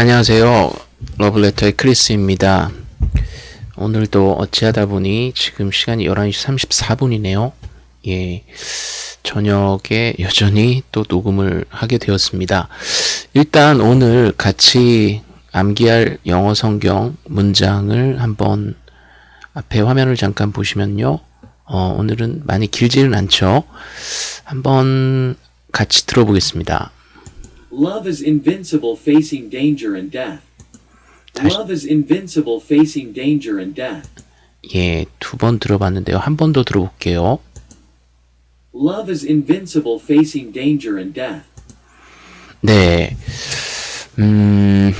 안녕하세요. 러블레터의 크리스입니다. 오늘도 어찌하다 보니 지금 시간이 11시 34분이네요. 예. 저녁에 여전히 또 녹음을 하게 되었습니다. 일단 오늘 같이 암기할 영어 성경 문장을 한번 앞에 화면을 잠깐 보시면요. 어, 오늘은 많이 길지는 않죠. 한번 같이 들어보겠습니다. Love is invincible facing danger and death. Love is invincible facing danger and death. 예, 두 번 들어봤는데요. 한 번 더 들어볼게요. Love is invincible facing danger and death. 네. 음,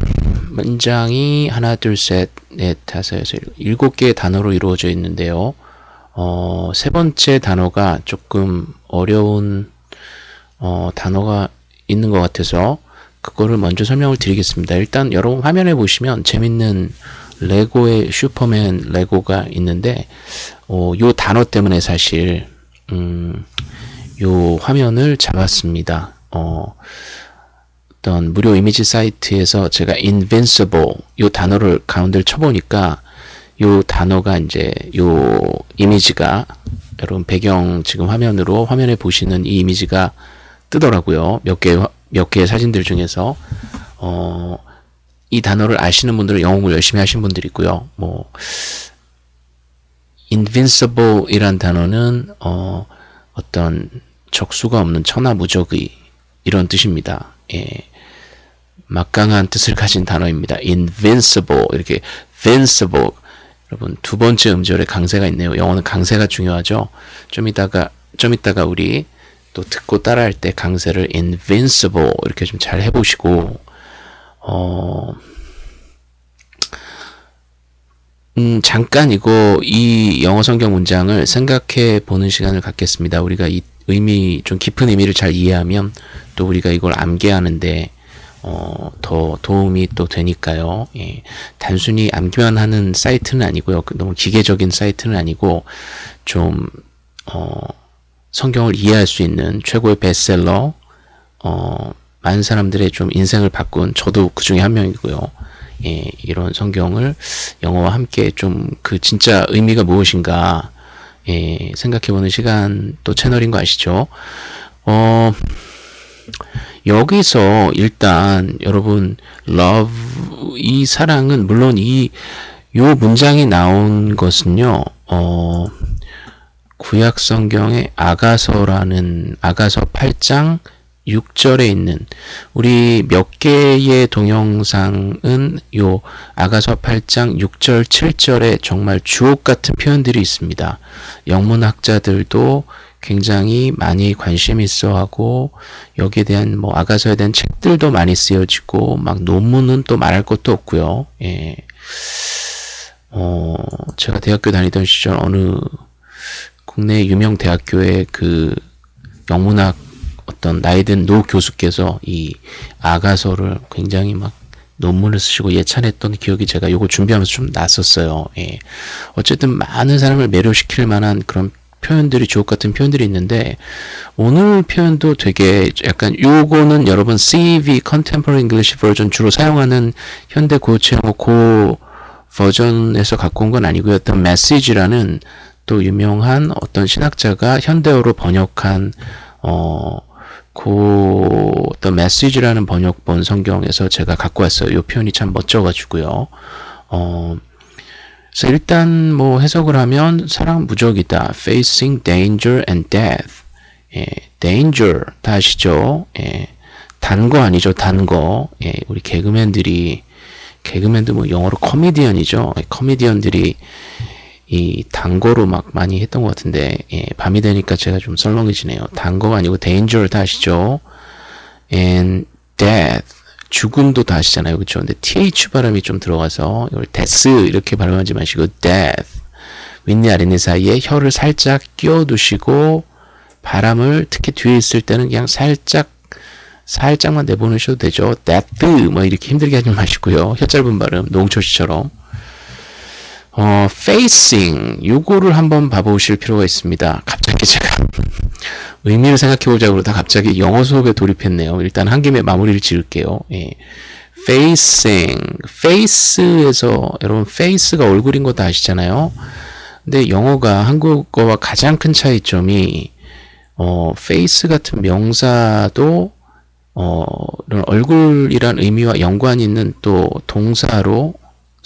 문장이 하나, 둘, 셋, 넷, 다섯, 여섯, 일곱 개의 단어로 이루어져 있는데요. 어, 세 번째 단어가 조금 어려운, 어, 단어가 있는 것 같아서 그거를 먼저 설명을 드리겠습니다. 일단 여러분 화면에 보시면 재밌는 레고의 슈퍼맨 레고가 있는데, 어, 요 단어 때문에 사실, 음, 요 화면을 잡았습니다. 어, 어떤 무료 이미지 사이트에서 제가 invincible 요 단어를 가운데를 쳐보니까 요 단어가 이제 요 이미지가 여러분 배경 지금 화면으로 화면에 보시는 이 이미지가 뜨더라고요. 몇 개, 몇 개의 사진들 중에서, 어, 이 단어를 아시는 분들은 영어를 열심히 하신 분들이 있고요. 뭐, invincible 이란 단어는, 어, 어떤 적수가 없는 천하무적의 이런 뜻입니다. 예. 막강한 뜻을 가진 단어입니다. invincible 이렇게 vincible 여러분 두 번째 음절에 강세가 있네요. 영어는 강세가 중요하죠. 좀 이따가 좀 이따가 우리 또 듣고 따라할 때 강세를 invincible 이렇게 좀 잘 해보시고 어. 음, 잠깐 이거 이 영어 성경 문장을 생각해 보는 시간을 갖겠습니다. 우리가 이 의미 좀 깊은 의미를 잘 이해하면 또 우리가 이걸 암기하는데 어, 더 도움이 또 되니까요. 예. 단순히 암기만 하는 사이트는 아니고요. 그 너무 기계적인 사이트는 아니고 좀 어, 성경을 이해할 수 있는 최고의 베스트셀러 어, 많은 사람들의 좀 인생을 바꾼 저도 그 중에 한 명이고요. 예, 이런 성경을 영어와 함께 좀 그 진짜 의미가 무엇인가 예, 생각해보는 시간 또 채널인 거 아시죠? 어, 여기서 일단 여러분 love 이 사랑은 물론 이 요 문장이 나온 것은요. 어, 구약 성경의 아가서라는 아가서 8장 6절에 있는 우리 몇 개의 동영상은 요 아가서 8장 6절 7절에 정말 주옥 같은 표현들이 있습니다. 영문학자들도 굉장히 많이 관심 있어 하고 여기에 대한 뭐 아가서에 대한 책들도 많이 쓰여지고 막 논문은 또 말할 것도 없고요. 예. 어, 제가 대학교 다니던 시절 어느 국내 유명 대학교의 그 영문학 어떤 나이든 노 교수께서 이 아가서를 굉장히 막 논문을 쓰시고 예찬했던 기억이 제가 요거 준비하면서 좀 났었어요. 예. 어쨌든 많은 사람을 매료시킬 만한 그런 표현들이 주옥 같은 표현들이 있는데 오늘 표현도 되게 약간 요거는 여러분 CEV Contemporary English Version 주로 사용하는 현대 고체 고 버전에서 갖고 온 건 아니고요. 어떤 메시지라는 또 유명한 어떤 신학자가 현대어로 번역한 어, 그 어떤 메시지라는 번역본 성경에서 제가 갖고 왔어요. 이 표현이 참 멋져가지고요. 어, 그래서 일단 뭐 해석을 하면 사랑 무적이다. Facing danger and death. 예, danger 다 아시죠? 예, 단거 아니죠? 단 거. 예, 우리 개그맨들이 개그맨도 뭐 영어로 코미디언이죠. 예, 코미디언들이 이 단거로 막 많이 했던 것 같은데 예, 밤이 되니까 제가 좀 썰렁해지네요. 단거가 아니고 danger 다 아시죠? and death 죽음도 다 아시잖아요. 그렇죠? 근데 th 발음이 좀 들어가서 이걸 death 이렇게 발음하지 마시고 death 윗니 아랫니 사이에 혀를 살짝 끼워두시고 바람을 특히 뒤에 있을 때는 그냥 살짝 살짝만 내보내셔도 되죠. death 뭐 이렇게 힘들게 하지 마시고요. 혀 짧은 발음 농철 씨처럼 어, facing 요거를 한번 봐보실 필요가 있습니다. 갑자기 제가 의미를 생각해 보자고 그러다 갑자기 영어 수업에 돌입했네요. 일단 한 김에 마무리를 지을게요. 예. facing, face에서 여러분 face가 얼굴인 거 다 아시잖아요. 근데 영어가 한국어와 가장 큰 차이점이 어, face 같은 명사도 어, 얼굴이란 의미와 연관이 있는 또 동사로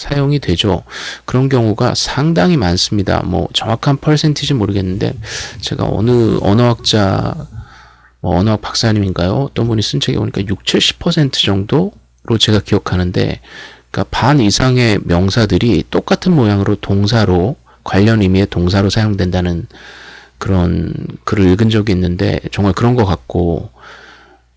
사용이 되죠. 그런 경우가 상당히 많습니다. 뭐 정확한 퍼센티지 모르겠는데 제가 어느 언어학자 뭐 언어학 박사님인가요? 어떤 분이 쓴 책에 보니까 6, 70% 정도로 제가 기억하는데 그러니까 반 이상의 명사들이 똑같은 모양으로 동사로 관련 의미의 동사로 사용된다는 그런 글을 읽은 적이 있는데 정말 그런 것 같고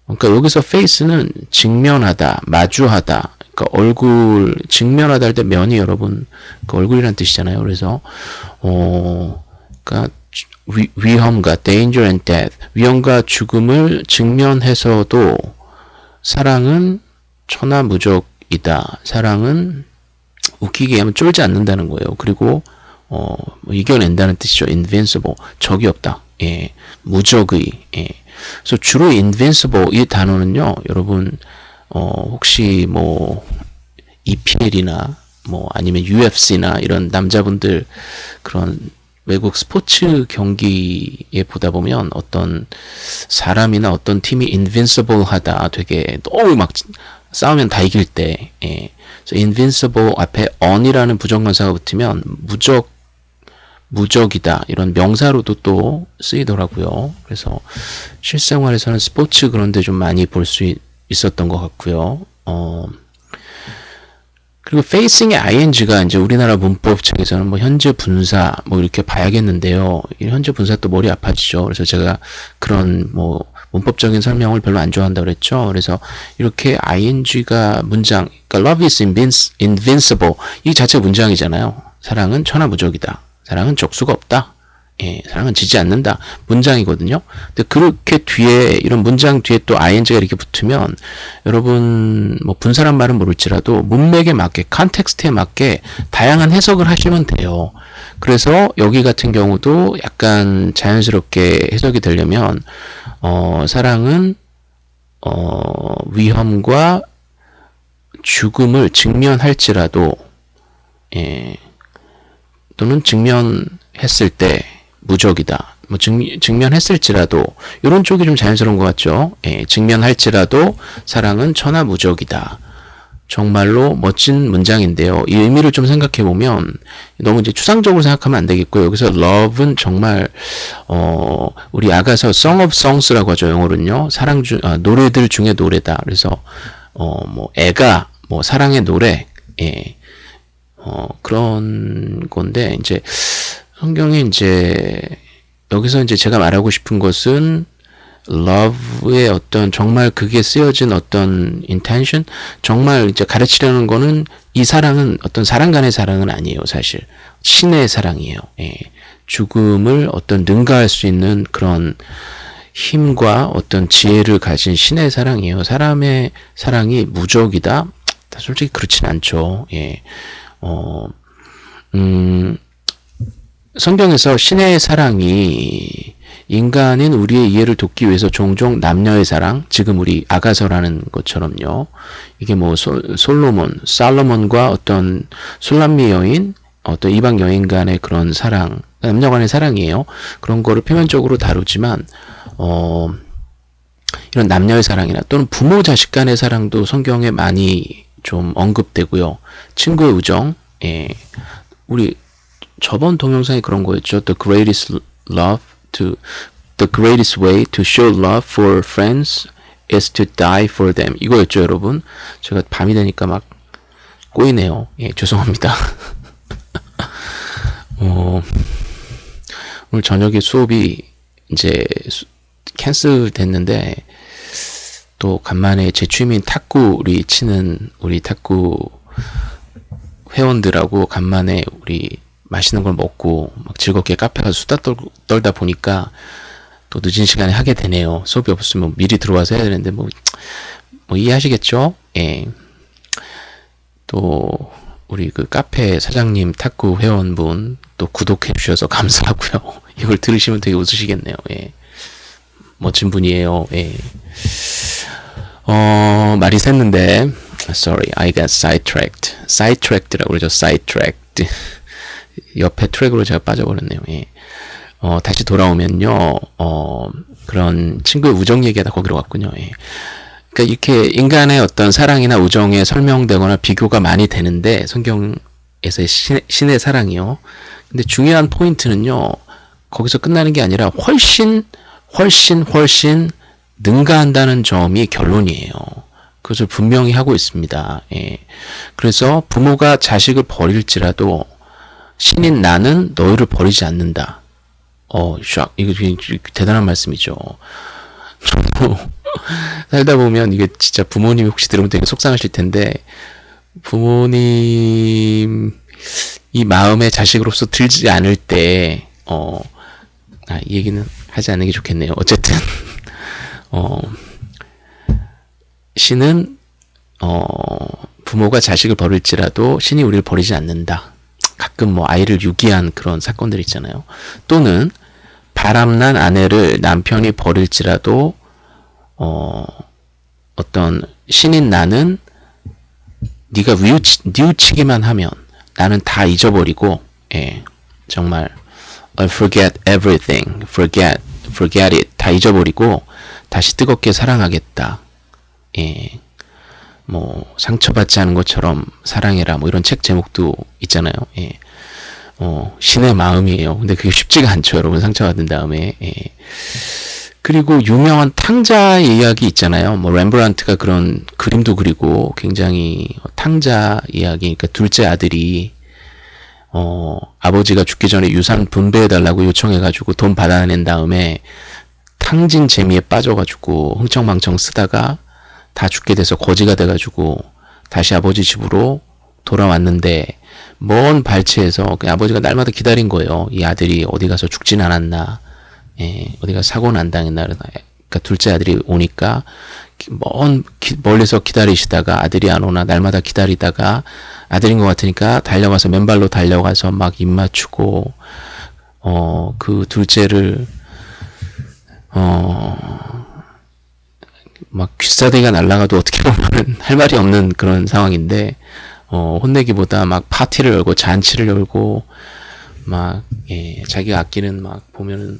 그러니까 여기서 face는 직면하다, 마주하다. 그러니까 얼굴 직면하다 할 때 면이 여러분 그 얼굴이란 뜻이잖아요. 그래서 어 그러니까 위, 위험과 danger and death 위험과 죽음을 직면해서도 사랑은 천하무적이다. 사랑은 웃기게 하면 쫄지 않는다는 거예요. 그리고 어, 뭐 이겨낸다는 뜻이죠. invincible. 적이 없다. 예. 무적의. 예. 그래서 주로 invincible 이 단어는요. 여러분 어, 혹시 뭐 EPL이나 뭐 아니면 UFC나 이런 남자분들 그런 외국 스포츠 경기에 보다 보면 어떤 사람이나 어떤 팀이 invincible 하다 되게 너무 막 싸우면 다 이길 때 예. 그래서 invincible 앞에 on이라는 부정관사가 붙으면 무적 무적이다 이런 명사로도 또 쓰이더라고요. 그래서 실생활에서는 스포츠 그런데 좀 많이 볼 수 있었던 것 같고요. 어, 그리고 facing의 ing가 이제 우리나라 문법책에서는 뭐 현재 분사 뭐 이렇게 봐야겠는데요. 이 현재 분사 또 머리 아파지죠. 그래서 제가 그런 뭐 문법적인 설명을 별로 안 좋아한다 그랬죠. 그래서 이렇게 ing가 문장, 그러니까 love is invincible 이 자체 문장이잖아요. 사랑은 천하무적이다. 사랑은 적수가 없다. 예, 사랑은 지지 않는다. 문장이거든요. 근데 그렇게 뒤에 이런 문장 뒤에 또 ing가 이렇게 붙으면 여러분 뭐 분사란 말은 모를지라도 문맥에 맞게 context에 맞게 다양한 해석을 하시면 돼요. 그래서 여기 같은 경우도 약간 자연스럽게 해석이 되려면 어, 사랑은 어, 위험과 죽음을 직면할지라도 예, 또는 직면했을 때 무적이다. 뭐 증, 직면했을지라도 이런 쪽이 좀 자연스러운 것 같죠. 예, 직면할지라도 사랑은 천하무적이다. 정말로 멋진 문장인데요. 이 의미를 좀 생각해 보면 너무 이제 추상적으로 생각하면 안 되겠고요. 여기서 love는 정말 어 우리 아가서 song of songs라고 하죠. 영어로는요. 사랑 중 아, 노래들 중에 노래다. 그래서 어 뭐 애가 뭐 사랑의 노래 예. 어 그런 건데 이제 성경에 이제 여기서 이제 제가 말하고 싶은 것은 love의 어떤 정말 그게 쓰여진 어떤 intention 정말 이제 가르치려는 거는 이 사랑은 어떤 사람 간의 사랑은 아니에요 사실. 신의 사랑이에요. 예. 죽음을 어떤 능가할 수 있는 그런 힘과 어떤 지혜를 가진 신의 사랑이에요. 사람의 사랑이 무적이다? 솔직히 그렇진 않죠. 예. 어, 음, 성경에서 신의 사랑이 인간인 우리의 이해를 돕기 위해서 종종 남녀의 사랑, 지금 우리 아가서라는 것처럼요. 이게 뭐 솔, 솔로몬, 살로몬과 어떤 술람미 여인, 어떤 이방 여인 간의 그런 사랑, 남녀 간의 사랑이에요. 그런 거를 표면적으로 다루지만, 어, 이런 남녀의 사랑이나 또는 부모 자식 간의 사랑도 성경에 많이 좀 언급되고요. 친구의 우정, 예. 우리 저번 동영상에 그런 거였죠. The greatest love to the greatest way to show love for friends is to die for them. 이거였죠, 여러분. 제가 밤이 되니까 막 꼬이네요. 예, 죄송합니다. 어, 오늘 저녁에 수업이 이제 캔슬 됐는데 또 간만에 제 취미인 탁구 우리 치는 우리 탁구 회원들하고 간만에 우리 맛있는 걸 먹고 막 즐겁게 카페 가서 수다 떨, 떨다 보니까 또 늦은 시간에 하게 되네요. 수업이 없으면 미리 들어와서 해야 되는데 뭐, 뭐 이해하시겠죠? 예. 또 우리 그 카페 사장님 탁구 회원분 또 구독해 주셔서 감사하고요. 이걸 들으시면 되게 웃으시겠네요. 예. 멋진 분이에요. 예. 어, 말이 샜는데 sorry, I got sidetracked. sidetracked라고 그러죠. sidetracked. 옆에 트랙으로 제가 빠져버렸네요. 예. 어, 다시 돌아오면요, 어, 그런 친구의 우정 얘기하다 거기로 갔군요. 예. 그러니까 이렇게 인간의 어떤 사랑이나 우정에 설명되거나 비교가 많이 되는데 성경에서의 신, 신의 사랑이요. 근데 중요한 포인트는요. 거기서 끝나는 게 아니라 훨씬 훨씬 훨씬 능가한다는 점이 결론이에요. 그것을 분명히 하고 있습니다. 예. 그래서 부모가 자식을 버릴지라도 신인 나는 너희를 버리지 않는다. 어, 샥. 이거 대단한 말씀이죠. 저도 살다 보면 이게 진짜 부모님이 혹시 들으면 되게 속상하실 텐데 부모님 이 마음에 자식으로서 들지 않을 때 어, 아, 이 얘기는 하지 않는 게 좋겠네요. 어쨌든 어, 신은 어, 부모가 자식을 버릴지라도 신이 우리를 버리지 않는다. 가끔 뭐 아이를 유기한 그런 사건들 있잖아요. 또는 바람난 아내를 남편이 버릴지라도 어, 어떤 신인 나는 네가 뉘우치, 뉘우치기만 하면 나는 다 잊어버리고 예, 정말 I forget everything, forget, forget it 다 잊어버리고 다시 뜨겁게 사랑하겠다. 예, 뭐 상처받지 않은 것처럼 사랑해라 뭐 이런 책 제목도 있잖아요. 예. 어, 신의 마음이에요. 근데 그게 쉽지가 않죠, 여러분. 상처받은 다음에. 예. 그리고 유명한 탕자 이야기 있잖아요. 뭐 렘브란트가 그런 그림도 그리고 굉장히 탕자 이야기. 그러니까 둘째 아들이 어, 아버지가 죽기 전에 유산 분배해 달라고 요청해 가지고 돈 받아낸 다음에 탕진 재미에 빠져 가지고 흥청망청 쓰다가 다 죽게 돼서 거지가 돼 가지고 다시 아버지 집으로 돌아왔는데 먼 발치에서 그 아버지가 날마다 기다린 거예요. 이 아들이 어디 가서 죽진 않았나. 예, 어디 가 사고는 안 당했나 그러니까 둘째 아들이 오니까 먼 기, 멀리서 기다리시다가 아들이 안 오나 날마다 기다리다가 아들인 것 같으니까 달려가서 맨발로 달려가서 막 입 맞추고 어 그 둘째를 어 막 귀싸대기가 날라가도 어떻게 보면 할 말이 없는 그런 상황인데 어 혼내기보다 막 파티를 열고 잔치를 열고 막 예, 자기가 아끼는 막 보면은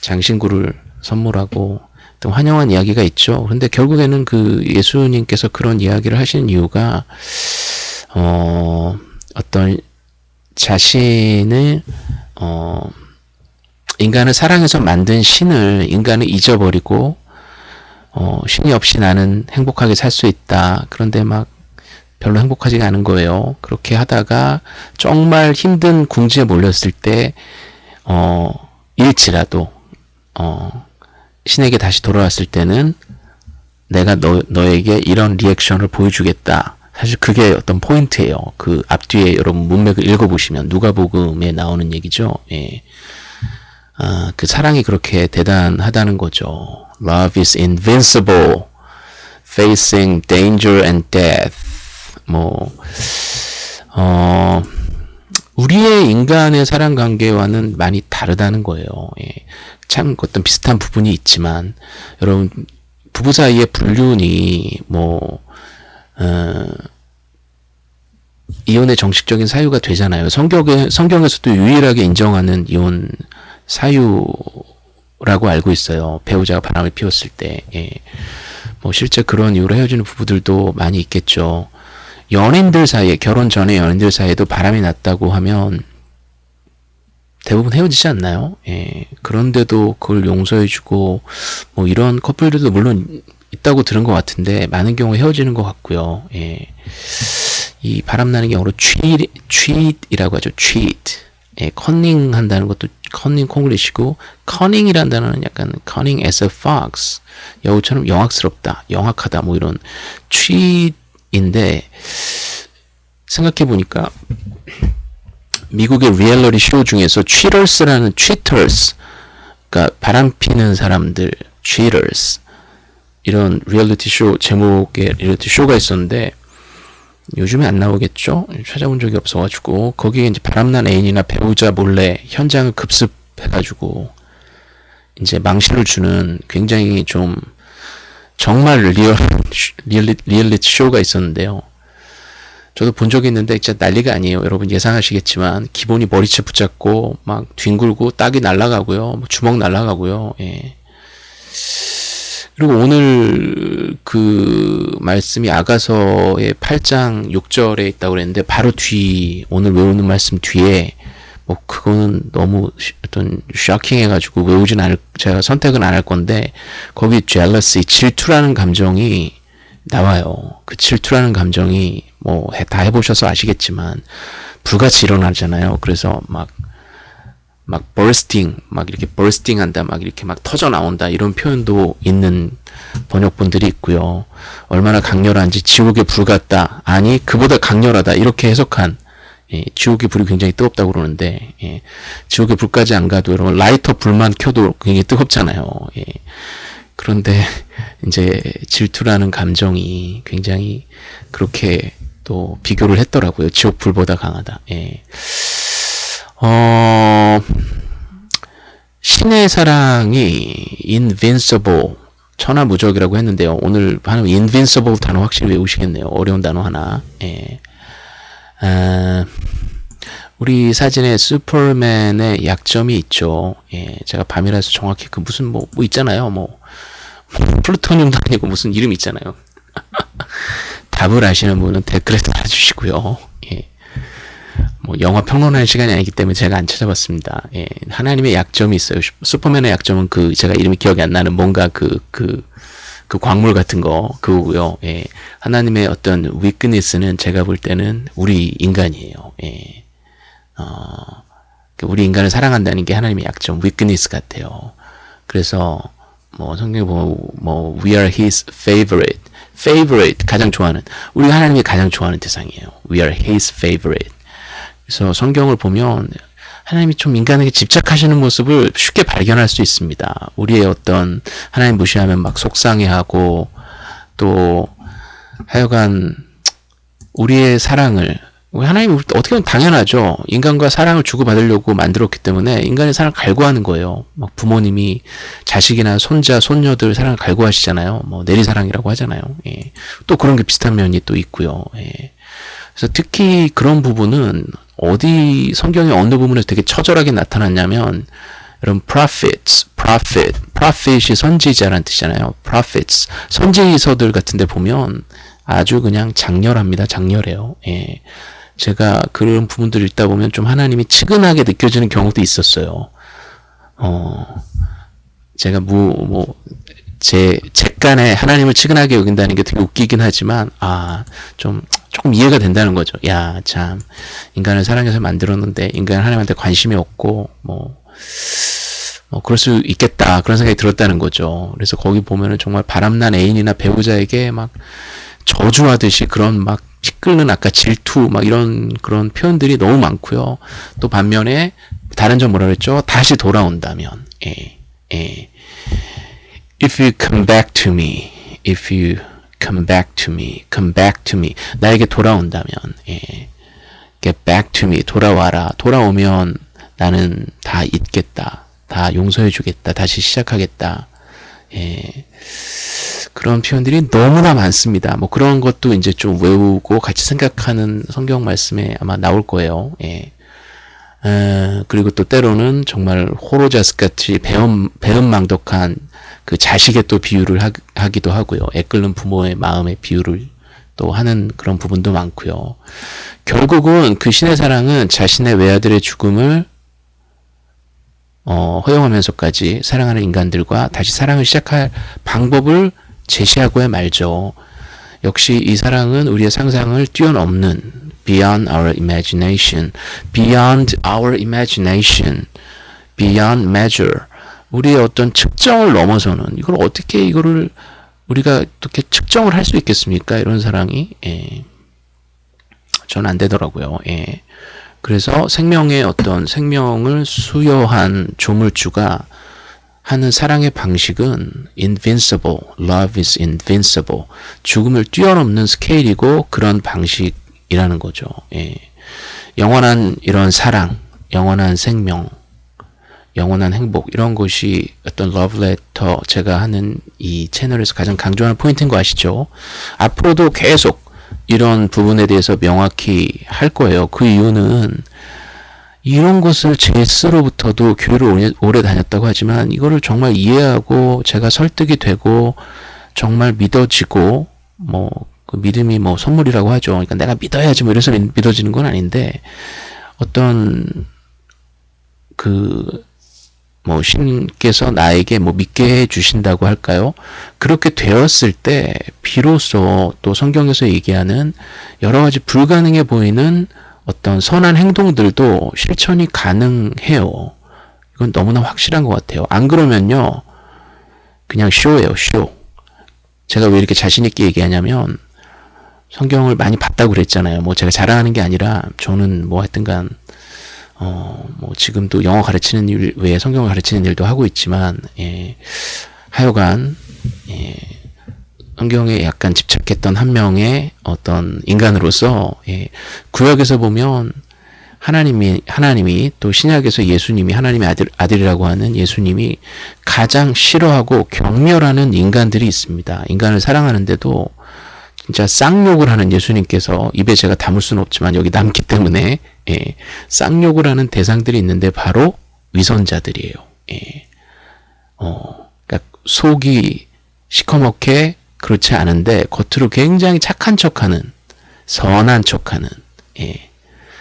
장신구를 선물하고 또 환영한 이야기가 있죠. 그런데 결국에는 그 예수님께서 그런 이야기를 하시는 이유가 어 어떤 자신을 어 인간을 사랑해서 만든 신을 인간을 잊어버리고 어 신이 없이 나는 행복하게 살 수 있다. 그런데 막 별로 행복하지가 않은 거예요. 그렇게 하다가 정말 힘든 궁지에 몰렸을 때, 어, 일지라도, 어, 신에게 다시 돌아왔을 때는 내가 너, 너에게 이런 리액션을 보여주겠다. 사실 그게 어떤 포인트예요. 그 앞뒤에 여러분 문맥을 읽어보시면 누가복음에 나오는 얘기죠. 예. 아, 그 사랑이 그렇게 대단하다는 거죠. Love is invincible, facing danger and death. 뭐, 어, 우리의 인간의 사랑 관계와는 많이 다르다는 거예요. 예. 참 어떤 비슷한 부분이 있지만, 여러분, 부부 사이의 불륜이, 뭐, 어, 이혼의 정식적인 사유가 되잖아요. 성경에, 성경에서도 유일하게 인정하는 이혼 사유 라고 알고 있어요. 배우자가 바람을 피웠을 때. 예. 뭐 실제 그런 이유로 헤어지는 부부들도 많이 있겠죠. 연인들 사이에 결혼 전에 연인들 사이에도 바람이 났다고 하면 대부분 헤어지지 않나요? 예. 그런데도 그걸 용서해주고 뭐 이런 커플들도 물론 있다고 들은 것 같은데 많은 경우 헤어지는 것 같고요. 예. 이 바람나는 게 영어로 cheat, cheat이라고 하죠. cheat. 예, 컨닝 한다는 것도 컨닝 콩글리시고 cunning이라는 단어는 약간 cunning as a fox. 여우처럼 영악스럽다, 영악하다 뭐 이런 cheat인데 생각해 보니까 미국의 리얼리티 쇼 중에서 cheaters라는 cheaters 그러니까 바람 피는 사람들 cheaters 이런 리얼리티 쇼 제목의 리얼리티 쇼가 있었는데 요즘에 안 나오겠죠? 찾아본 적이 없어가지고 거기에 이제 바람난 애인이나 배우자 몰래 현장을 급습해가지고 이제 망신을 주는 굉장히 좀 정말 real 리얼리, 리얼리티 쇼가 있었는데요. 저도 본 적이 있는데 진짜 난리가 아니에요. 여러분 예상하시겠지만 기본이 머리채 붙잡고 막 뒹굴고 따귀 날아가고요. 뭐 주먹 날아가고요. 예. 그리고 오늘 그 말씀이 아가서의 8장 6절에 있다고 그랬는데 바로 뒤 오늘 외우는 말씀 뒤에 뭐 그거는 너무 어떤 쇼킹 해가지고 외우진 않을 제가 선택은 안 할 건데 거기 jealousy 질투라는 감정이 나와요. 그 질투라는 감정이 뭐 다 해보셔서 아시겠지만 불같이 일어나잖아요. 그래서 막 막 bursting 막 이렇게 bursting 한다 막 이렇게 막 터져 나온다 이런 표현도 있는 번역본들이 있고요. 얼마나 강렬한지 지옥의 불 같다 아니 그보다 강렬하다 이렇게 해석한 예, 지옥의 불이 굉장히 뜨겁다고 그러는데 예, 지옥의 불까지 안 가도 여러분 라이터 불만 켜도 굉장히 뜨겁잖아요. 예, 그런데 이제 질투라는 감정이 굉장히 그렇게 또 비교를 했더라고요. 지옥 불보다 강하다. 예. 어, 신의 사랑이 invincible 천하무적이라고 했는데요. 오늘 하는 invincible 단어 확실히 외우시겠네요. 어려운 단어 하나. 예. 아, 우리 사진에 슈퍼맨의 약점이 있죠. 예, 제가 밤이라서 정확히 그 무슨 뭐, 뭐 있잖아요. 뭐, 플루토늄도 아니고 무슨 이름 있잖아요. 답을 아시는 분은 댓글에 달아주시고요. 예. 뭐 영화 평론할 시간이 아니기 때문에 제가 안 찾아봤습니다. 예. 하나님의 약점이 있어요. 슈퍼맨의 약점은 그 제가 이름이 기억이 안 나는 뭔가 그 그, 그 광물 같은 거 그거고요. 예. 하나님의 어떤 위크니스는 제가 볼 때는 우리 인간이에요. 예. 어, 우리 인간을 사랑한다는 게 하나님의 약점, 위크니스 같아요. 그래서 뭐 성경에 보면 뭐 we are his favorite, favorite 가장 좋아하는 우리 하나님이 가장 좋아하는 대상이에요. We are his favorite. 그래서 성경을 보면 하나님이 좀 인간에게 집착하시는 모습을 쉽게 발견할 수 있습니다. 우리의 어떤 하나님 무시하면 막 속상해하고 또 하여간 우리의 사랑을 하나님 어떻게 보면 당연하죠. 인간과 사랑을 주고받으려고 만들었기 때문에 인간의 사랑을 갈구하는 거예요. 막 부모님이 자식이나 손자, 손녀들 사랑을 갈구하시잖아요. 뭐 내리사랑이라고 하잖아요. 예. 또 그런 게 비슷한 면이 또 있고요. 예. 그래서 특히 그런 부분은 어디 성경의 어느 부분에서 되게 처절하게 나타났냐면 여러분 prophets, prophet, prophet이 선지자라는 뜻이잖아요. prophets, 선지서들 같은 데 보면 아주 그냥 장렬합니다. 장렬해요. 예. 제가 그런 부분들을 읽다 보면 좀 하나님이 측은하게 느껴지는 경우도 있었어요. 어, 제가 뭐, 뭐, 제, 객간에 하나님을 측은하게 여긴다는 게 되게 웃기긴 하지만, 아, 좀, 조금 이해가 된다는 거죠. 야, 참, 인간을 사랑해서 만들었는데, 인간은 하나님한테 관심이 없고, 뭐, 뭐, 그럴 수 있겠다. 그런 생각이 들었다는 거죠. 그래서 거기 보면은 정말 바람난 애인이나 배우자에게 막 저주하듯이 그런 막 시끌는 아까 질투 막 이런 그런 표현들이 너무 많고요. 또 반면에 다른 점 뭐라 그랬죠? 다시 돌아온다면. 예. 예. If you come back to me. If you come back to me. come back to me. 나에게 돌아온다면. 예. get back to me. 돌아와라. 돌아오면 나는 다 잊겠다. 다 용서해 주겠다. 다시 시작하겠다. 예. 그런 표현들이 너무나 많습니다. 뭐 그런 것도 이제 좀 외우고 같이 생각하는 성경 말씀에 아마 나올 거예요. 예. 에, 그리고 또 때로는 정말 호로자스 같이 배음, 배은망덕한 그 자식의 또 비유를 하, 기도 하고요. 애끓는 부모의 마음의 비유를 또 하는 그런 부분도 많고요. 결국은 그 신의 사랑은 자신의 외아들의 죽음을 어, 허용하면서까지 사랑하는 인간들과 다시 사랑을 시작할 방법을 제시하고야 말죠. 역시 이 사랑은 우리의 상상을 뛰어넘는 beyond our imagination, beyond our imagination, beyond measure. 우리의 어떤 측정을 넘어서는 이걸 어떻게 이거를 우리가 어떻게 측정을 할 수 있겠습니까? 이런 사랑이 예. 전안 되더라고요. 예. 그래서 생명의 어떤 생명을 수여한 조물주가 하는 사랑의 방식은 invincible, love is invincible. 죽음을 뛰어넘는 스케일이고 그런 방식이라는 거죠. 예. 영원한 이런 사랑, 영원한 생명, 영원한 행복 이런 것이 어떤 러브레터 제가 하는 이 채널에서 가장 강조하는 포인트인 거 아시죠? 앞으로도 계속 이런 부분에 대해서 명확히 할 거예요. 그 이유는 이런 것을 제 스로부터도 교회를 오래, 오래 다녔다고 하지만 이거를 정말 이해하고 제가 설득이 되고 정말 믿어지고 뭐 그 믿음이 뭐 선물이라고 하죠. 그러니까 내가 믿어야지 뭐 이래서 믿어지는 건 아닌데 어떤 그 뭐 신께서 나에게 뭐 믿게 해 주신다고 할까요? 그렇게 되었을 때 비로소 또 성경에서 얘기하는 여러 가지 불가능해 보이는 어떤 선한 행동들도 실천이 가능해요. 이건 너무나 확실한 것 같아요. 안 그러면요. 그냥 쇼예요, 쇼. 제가 왜 이렇게 자신있게 얘기하냐면, 성경을 많이 봤다고 그랬잖아요. 뭐 제가 자랑하는 게 아니라, 저는 뭐 하여튼간, 어, 뭐 지금도 영어 가르치는 일 외에 성경을 가르치는 일도 하고 있지만, 예, 하여간, 예, 성경에 약간 집착했던 한 명의 어떤 인간으로서 예, 구약에서 보면 하나님이 하나님이 또 신약에서 예수님이 하나님의 아들 아들이라고 하는 예수님이 가장 싫어하고 경멸하는 인간들이 있습니다. 인간을 사랑하는데도 진짜 쌍욕을 하는 예수님께서 입에 제가 담을 수는 없지만 여기 남기 때문에 예, 쌍욕을 하는 대상들이 있는데 바로 위선자들이에요. 예. 어, 그러니까 속이 시커멓게 그렇지 않은데 겉으로 굉장히 착한 척하는 선한 척하는 예.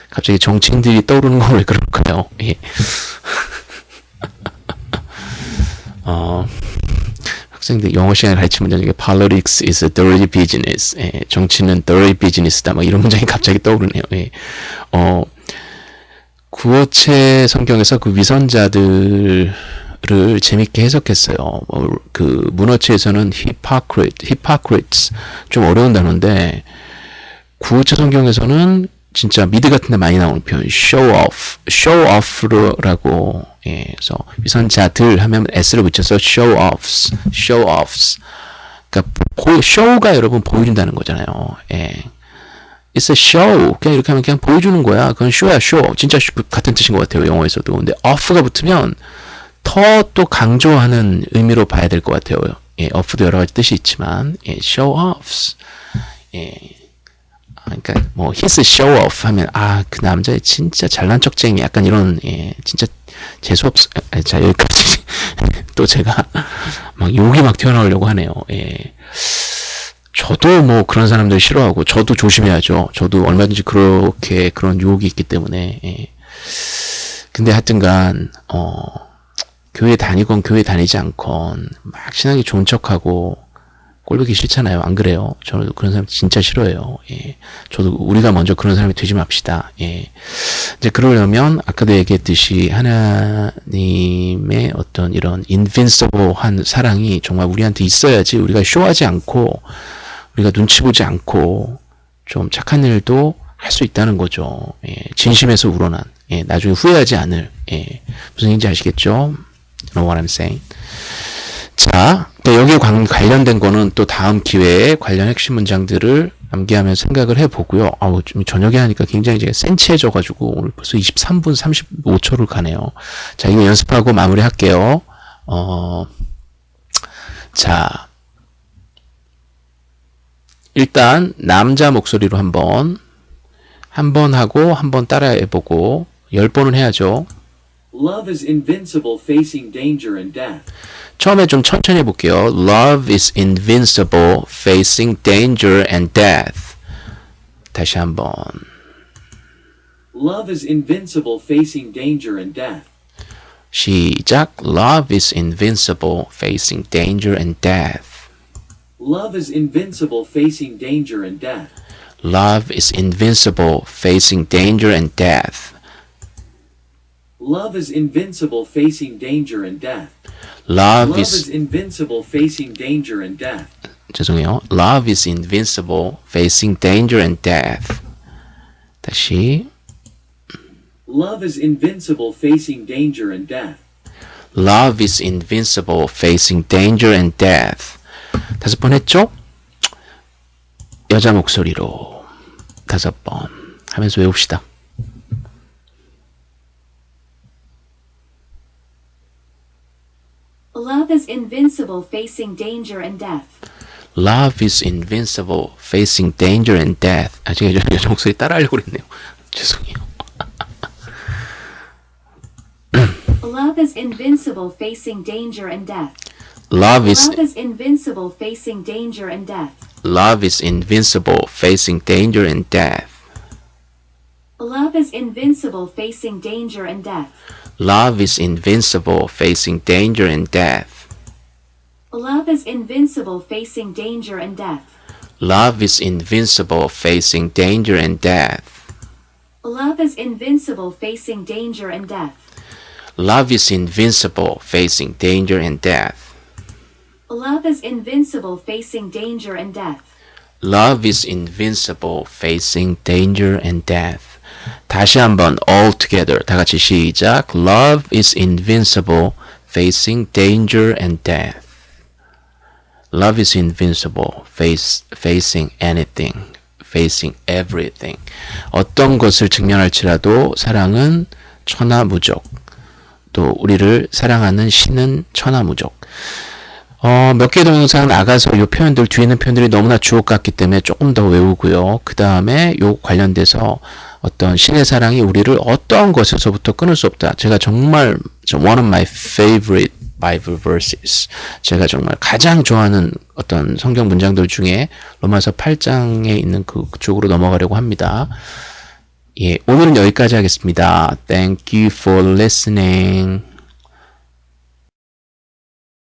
갑자기 정치인들이 떠오르는 건 왜 그럴까요? 예. 어, 학생들 영어 시간에 가르친 문장 중에 politics is a dirty business. 예. 정치는 dirty business다. 뭐 이런 문장이 갑자기 떠오르네요. 예. 어, 구어체 성경에서 그 위선자들 를 재밌게 해석했어요. 뭐, 그 문어체에서는 hypocrite, hypocrites 좀 어려운 단어인데 구어체 성경에서는 진짜 미드 같은 데 많이 나오는 표현 show off, show off라고 예, 그래서 위선자들 하면 s를 붙여서 show offs, show offs. 그러니까 보, show가 여러분 보여준다는 거잖아요. 예. It's a show. 그냥 이렇게 하면 그냥 보여주는 거야. 그건 show야, show. 진짜 같은 뜻인 것 같아요. 영어에서도. 근데 off가 붙으면 더 또 강조하는 의미로 봐야 될 것 같아요. 예, off도 여러 가지 뜻이 있지만, 예, show offs. 예. 그러니까 뭐 히스 show off 하면 아 그 남자 진짜 잘난 척쟁이 약간 이런 예 진짜 재수 없자 여기까지. 또 제가 막 욕이 막 튀어나오려고 하네요. 예. 저도 뭐 그런 사람들 싫어하고 저도 조심해야죠. 저도 얼마든지 그렇게 그런 유혹이 있기 때문에 예. 근데 하여튼간 어 교회 다니건 교회 다니지 않건 막 신앙이 좋은 척하고 꼴보기 싫잖아요. 안 그래요? 저는 그런 사람 진짜 싫어해요. 예. 저도 우리가 먼저 그런 사람이 되지 맙시다. 예. 이제 그러려면 아까도 얘기했듯이 하나님의 어떤 이런 인빈서블한 사랑이 정말 우리한테 있어야지 우리가 쇼하지 않고 우리가 눈치 보지 않고 좀 착한 일도 할 수 있다는 거죠. 예. 진심에서 우러난 예. 나중에 후회하지 않을 예. 무슨 얘기인지 아시겠죠? You know what I'm saying? 자, 여기에 관련된 거는 또 다음 기회에 관련 핵심 문장들을 암기하면서 생각을 해보고요. 아우, 좀 저녁에 하니까 굉장히 제가 센치해져가지고 오늘 벌써 23분 35초를 가네요. 자, 이거 연습하고 마무리 할게요. 어, 자, 일단 남자 목소리로 한번 한 번 하고 한 번 따라해보고 열 번은 해야죠. Love is invincible facing danger and death. 처음에 좀 천천히 해볼게요. Love is invincible, facing danger and death. 다시 한번. Love is invincible facing danger and death. 시작. Love is invincible, facing danger and death. Love is invincible facing danger and death. Love is invincible, facing danger and death. Love is invincible facing danger and death. Love Love is is invincible facing danger and death. 죄송해요. Love is invincible, facing danger and death. 다시. Love is invincible facing danger and death. Love is invincible, facing danger and death. 다섯 번 했죠? 여자 목소리로 다섯 번 하면서 외웁시다. is invincible facing danger and death. Love is invincible, facing danger and death. 아, 제가 여- 여자 목소리 따라하려고 그랬네요. 죄송해요. Love is invincible facing danger and death. Love is Love is invincible facing danger and death. love is invincible, facing danger and death. Love is invincible facing danger and death. Love is invincible, facing danger and death. Love is invincible facing danger and death. Love is invincible, facing danger and death. Love is invincible facing danger and death. Love is invincible, facing danger and death. Love is invincible facing danger and death. Love is invincible, facing danger and death. 다시 한번 all together 다 같이 시작. Love is invincible, facing danger and death. Love is invincible, face, facing anything, facing everything. 어떤 것을 직면할지라도 사랑은 천하무적. 또 우리를 사랑하는 신은 천하무적. 어, 몇 개 동영상 나가서 이 표현들 뒤에 있는 표현들이 너무나 주옥 같기 때문에 조금 더 외우고요. 그 다음에 요 관련돼서 어떤 신의 사랑이 우리를 어떠한 것에서부터 끊을 수 없다. 제가 정말 one of my favorite Bible verses. 제가 정말 가장 좋아하는 어떤 성경 문장들 중에 로마서 8장에 있는 그 쪽으로 넘어가려고 합니다. 예, 오늘은 여기까지 하겠습니다. Thank you for listening.